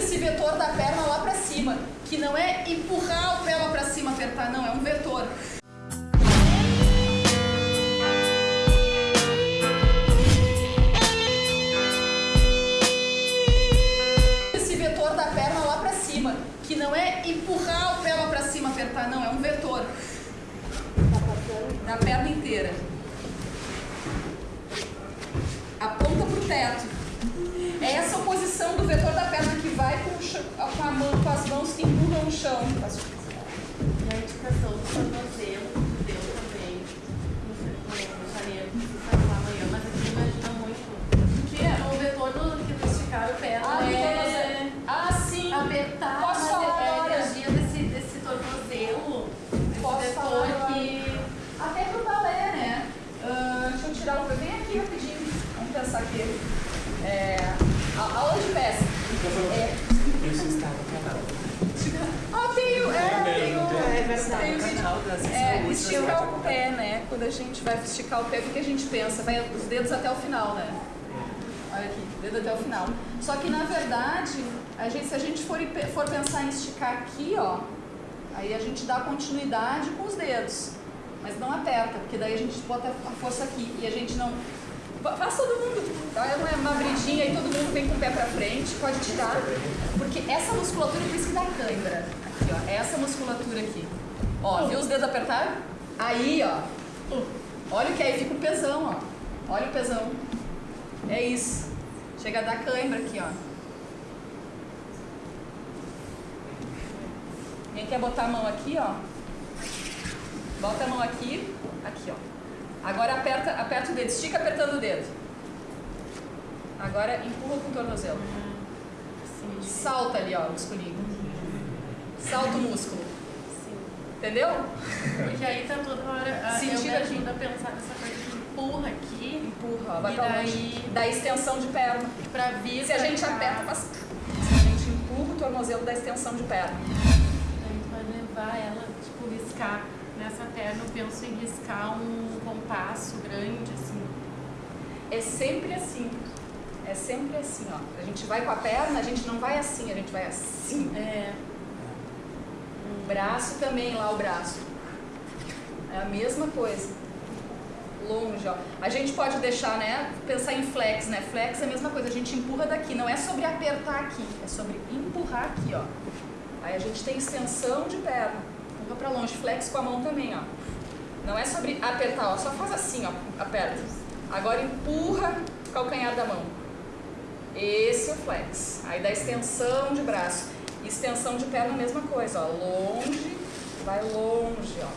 esse vetor da perna lá pra cima, que não é empurrar pé lá pra cima, apertar, não, é um vetor. Esse vetor da perna lá pra cima, que não é empurrar pé lá pra cima, apertar, não, é um vetor. Da perna inteira. Aponta pro teto. É essa posição do vetor da perna Aqui. É, a, aula de peça. É, Isso está no canal. ah, tenho, é, tenho. É tenho vídeo. É, esticar você o pé, né? Quando a gente vai esticar o pé, o que a gente pensa? Vai os dedos até o final, né? Olha aqui, dedo até o final. Só que na verdade, a gente, se a gente for, for pensar em esticar aqui, ó, aí a gente dá continuidade com os dedos. Mas não aperta, porque daí a gente bota a força aqui e a gente não. Fa- Faz todo mundo, dá uma, uma bridinha e todo mundo vem com o pé pra frente, pode tirar. Porque essa musculatura, por isso que dá cãibra. Aqui, ó, é essa musculatura aqui. Ó, viu os dedos apertaram? Aí, ó. Olha o que aí fica o pesão, ó. Olha o pesão. É isso. Chega a dar cãibra aqui, ó. Quem quer botar a mão aqui, ó? Bota a mão aqui, aqui, ó. Agora aperta, aperta o dedo, estica apertando o dedo. Agora empurra com o tornozelo. Sim, Salta ali, ó, o musculinho. Salta o músculo. sim. Entendeu? Porque aí tá toda hora... ah, Sentido eu ajuda a pensar nessa coisa que empurra aqui Empurra, ó, vai pra daí- longe. Dá extensão de perna. pra vir Se a gente cá. aperta, faz... Se a gente empurra o tornozelo, dá extensão de perna. Tu vai levar ela, tipo, riscar nessa perna. Eu penso em riscar um compasso grande, assim. É sempre assim. É sempre assim, ó. A gente vai com a perna, a gente não vai assim, a gente vai assim. É, O braço também, lá o braço. É a mesma coisa. Longe, ó. A gente pode deixar, né? Pensar em flex, né? Flex é a mesma coisa, a gente empurra daqui. Não é sobre apertar aqui, é sobre empurrar aqui, ó. Aí a gente tem extensão de perna. Empurra pra longe. Flex com a mão também, ó. Não é sobre apertar, ó. Só faz assim, ó. Aperta. Agora empurra o calcanhar da mão. Esse é o flex. Aí dá extensão de braço. Extensão de perna, mesma coisa, ó. Longe, vai longe, ó.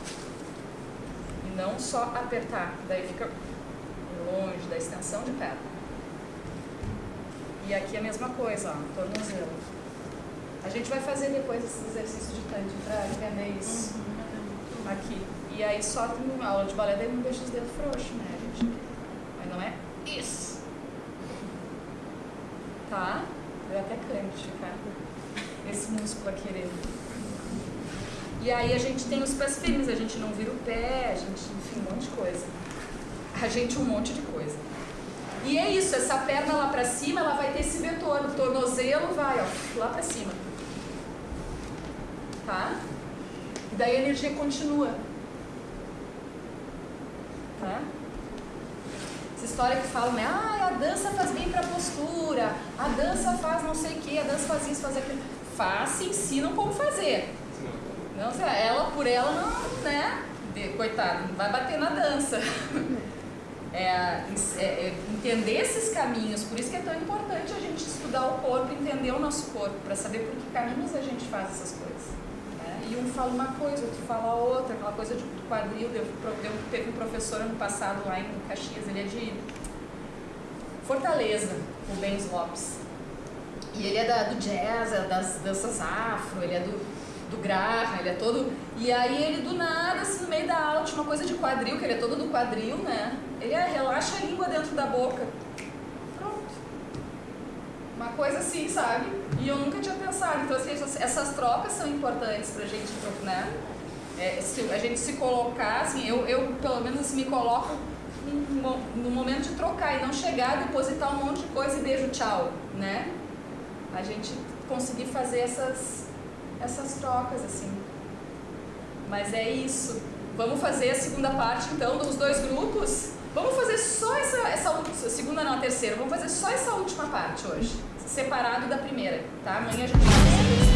E não só apertar. Daí fica longe da extensão de perna. E aqui a mesma coisa, ó. Tornozelo. A gente vai fazer depois esse exercício de tante pra entender isso. Aqui. E aí só tem uma aula de balé, daí não deixa os dedos frouxos, né, gente? Mas não é isso. Tá? Eu até canho de ficar esse músculo aqui querer. E aí a gente tem os pés firmes, a gente não vira o pé, a gente, enfim, um monte de coisa. A gente um monte de coisa. E é isso, essa perna lá pra cima, ela vai ter esse vetor, o tornozelo vai, ó, lá pra cima. Tá? E daí a energia continua. Tá? Essa história que falam, né? Ah, a dança faz bem pra postura, a dança faz não sei o que, a dança faz isso, faz aquilo. Faz, se ensinam como fazer. Não, ela por ela não, né? Coitado, não vai bater na dança. É, é, é, entender esses caminhos, por isso que é tão importante a gente estudar o corpo, entender o nosso corpo, para saber por que caminhos a gente faz essas coisas. E um fala uma coisa, outro fala outra, aquela coisa de quadril. Deu, teve um professor ano passado lá em Caxias, ele é de Fortaleza, o Benz Lopes. E ele é da, do jazz, é das danças afro, ele é do, do Graham, ele é todo. E aí ele do nada, assim, no meio da aula, tinha uma coisa de quadril, que ele é todo do quadril, né? Ele é, relaxa a língua dentro da boca. Uma coisa assim, sabe? E eu nunca tinha pensado. Então, assim, essas, trocas são importantes pra gente, né? É, se a gente se colocar, assim, eu, eu pelo menos assim, me coloco no momento de trocar e não chegar, depositar um monte de coisa e beijo, tchau, né? A gente conseguir fazer essas, essas trocas, assim. Mas é isso. Vamos fazer a segunda parte, então, dos dois grupos. Vamos fazer só essa, essa segunda não, a terceira. Vamos fazer só essa última parte hoje, separado da primeira, tá? Amanhã a gente vai